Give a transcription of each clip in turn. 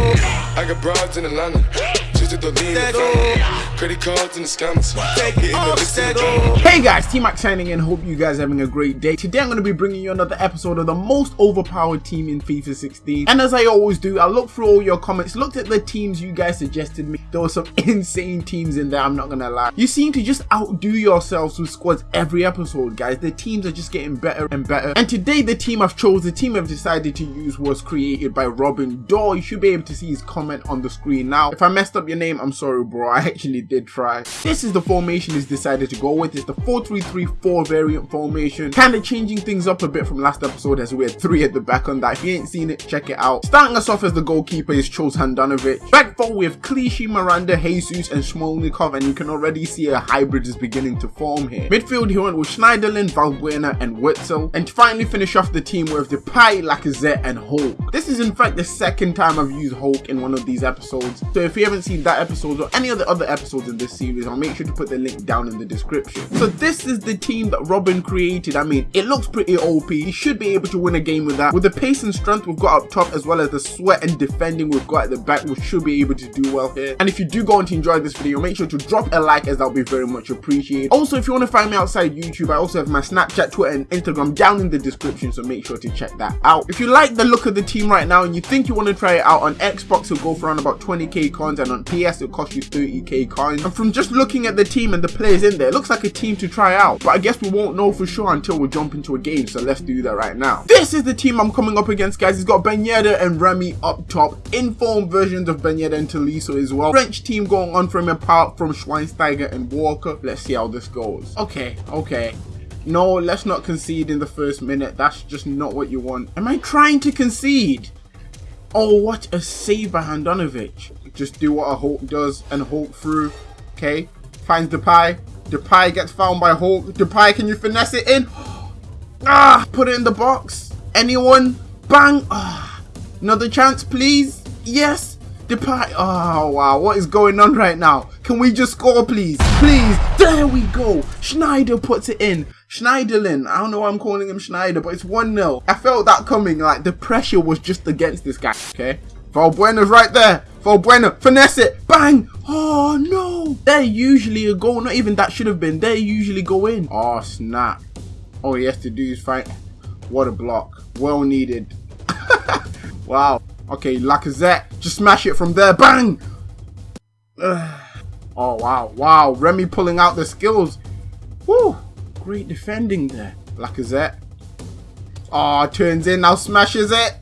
I got broads in Atlanta. Just to the lean in the family. Credit cards and the scammers. Hitting the licks in the drama. Hey guys, T-Mac signing in. Hope you guys are having a great day. Today I'm going to be bringing you another episode of the most overpowered team in FIFA 16. And as I always do, I looked through all your comments, looked at the teams you guys suggested me. There were some insane teams in there, I'm not going to lie. You seem to just outdo yourselves with squads every episode, guys. The teams are just getting better and better. And today the team I've chose, the team I've decided to use was created by Robin Dorr. You should be able to see his comment on the screen now. If I messed up your name, I'm sorry bro. I actually did try. This is the formation he's decided to go with. It's the 4-3-3-4 variant formation. Kind of changing things up a bit from last episode as we had three at the back on that. If you ain't seen it, check it out. Starting us off as the goalkeeper is Chose Handanovic. Back four we have Clichy, Miranda, Jesus and Smolnikov and you can already see a hybrid is beginning to form here. Midfield he went with Schneiderlin, Valbuena and Witsel. And to finally finish off the team with Depay, Lacazette and Hulk. This is in fact the second time I've used Hulk in one of these episodes. So if you haven't seen that episode or any of the other episodes in this series, I'll make sure to put the link down in the description. So this is the team that Robin created. I mean, it looks pretty OP. He should be able to win a game with that. With the pace and strength we've got up top as well as the sweat and defending we've got at the back, we should be able to do well here. And if you do go on to enjoy this video, make sure to drop a like as that'll be very much appreciated. Also, if you want to find me outside YouTube, I also have my Snapchat, Twitter and Instagram down in the description, so make sure to check that out. If you like the look of the team right now and you think you want to try it out on Xbox, it'll go for around about 20k coins and on PS it'll cost you 30k And from just looking at the team and the players in there, it looks like a team to try out. But I guess we won't know for sure until we jump into a game, so let's do that right now. This is the team I'm coming up against, guys. It's got Ben and Remy up top, informed versions of Ben and Tolisso as well. French team going on from apart from Schweinsteiger and Walker. Let's see how this goes. Okay, okay. No, let's not concede in the first minute. That's just not what you want. Am I trying to concede? Oh, what a save by Handanovic. Just do what a Hulk does and Hulk through. Okay. Finds Depay. Depay gets found by Hulk. Depay, can you finesse it in? Ah, put it in the box. Anyone? Bang. Ah, another chance, please. Yes. Depay. Oh, wow. What is going on right now? Can we just score, please? Please. There we go. Schneider puts it in. Schneiderlin. I don't know why I'm calling him Schneider, but it's 1-0. I felt that coming. Like, the pressure was just against this guy. Okay. Valbuena's right there. Valbuena. Finesse it. Bang. Oh, no. They're usually a goal. Not even that should have been. They usually go in. Oh, snap. All he has to do is fight. What a block. Well needed. wow. Okay, Lacazette. Just smash it from there. Bang. Ugh. Oh, wow. Wow. Remy pulling out the skills. Woo. Great defending there. Lacazette. Oh, turns in. Now smashes it.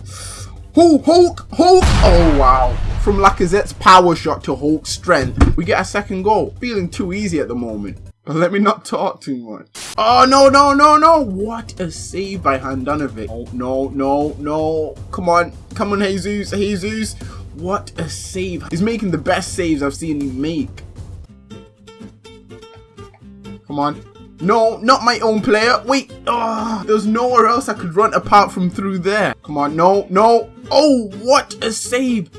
Hulk. Hulk. Hulk. Oh, wow. From Lacazette's power shot to Hulk's strength, we get a second goal. Feeling too easy at the moment. But Let me not talk too much. Oh, no, no, no, no. What a save by Handanovic. Oh, no, no, no. Come on. Come on, Jesus. Jesus. What a save. He's making the best saves I've seen him make. Come on. No, not my own player. Wait. Oh, there's nowhere else I could run apart from through there. Come on. No, no. Oh, what a save.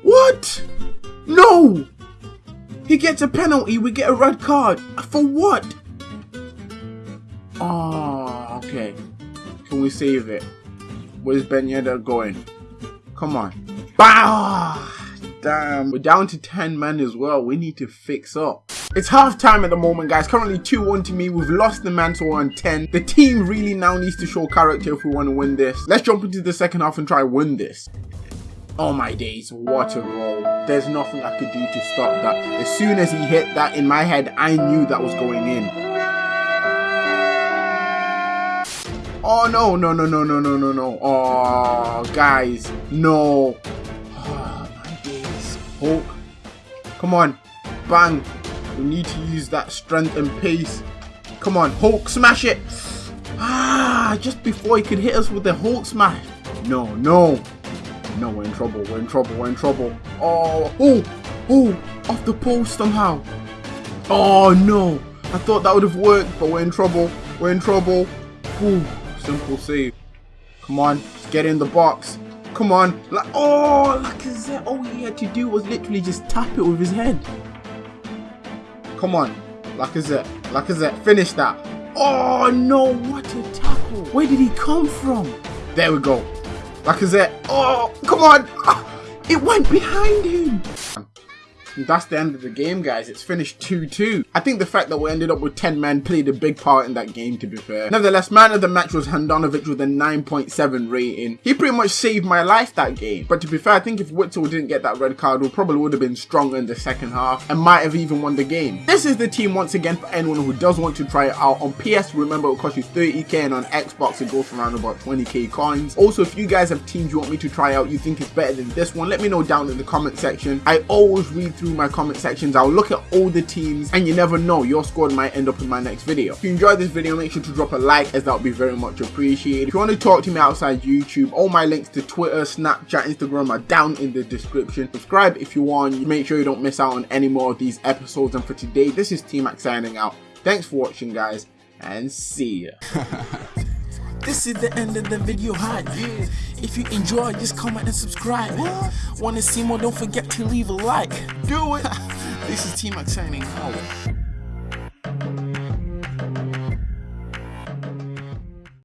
What? No. He gets a penalty. We get a red card. For what? Oh, okay. Can we save it? Where's Ben going? Come on. Bah! Damn. We're down to 10 men as well. We need to fix up. It's half time at the moment, guys. Currently 2-1 to me. We've lost the mantle on 10. The team really now needs to show character if we want to win this. Let's jump into the second half and try win this. Oh my days, what a roll. There's nothing I could do to stop that. As soon as he hit that in my head, I knew that was going in. Oh no, no, no, no, no, no, no, no. Oh, guys, no. Oh, my days. Hulk. Come on. Bang. We need to use that strength and pace. Come on, Hulk, smash it. Ah, just before he could hit us with the Hulk smash. No, no. No, we're in trouble. We're in trouble. We're in trouble. Oh, oh, oh, off the post somehow. Oh, no. I thought that would have worked, but we're in trouble. We're in trouble. Ooh, simple save. Come on, get in the box. Come on. Like, oh, Lacazette. All he had to do was literally just tap it with his head. Come on. Lacazette. Lacazette, finish that. Oh, no. What a tackle. Where did he come from? There we go. Lacazette. Oh, come on. Ah, it went behind him. And that's the end of the game, guys. It's finished 2-2. I think the fact that we ended up with 10 men played a big part in that game, to be fair. Nevertheless, man of the match was Handanovic with a 9.7 rating. He pretty much saved my life that game. But to be fair, I think if Witsel didn't get that red card, we probably would have been stronger in the second half and might have even won the game. This is the team once again for anyone who does want to try it out. On PS, remember it costs you 30k and on Xbox it goes for around about 20k coins. Also, if you guys have teams you want me to try out, you think it's better than this one, let me know down in the comment section. I always read through my comment sections. I'll look at all the teams and you never know, your squad might end up in my next video. If you enjoyed this video, make sure to drop a like as that would be very much appreciated. If you want to talk to me outside YouTube, all my links to Twitter, Snapchat, Instagram are down in the description. Subscribe if you want. Make sure you don't miss out on any more of these episodes. And for today, this is T-Mac signing out. Thanks for watching, guys, and see ya. This is the end of the video hype. If you enjoy, just comment and subscribe. Wanna see more? Don't forget to leave a like. Do it. This is T-Mac signing out.